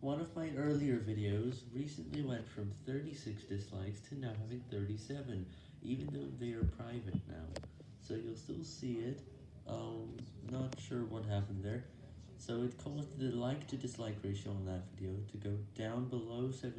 One of my earlier videos recently went from 36 dislikes to now having 37, even though they are private now, so you'll still see it, um, not sure what happened there, so it caused the like to dislike ratio on that video to go down below 70%.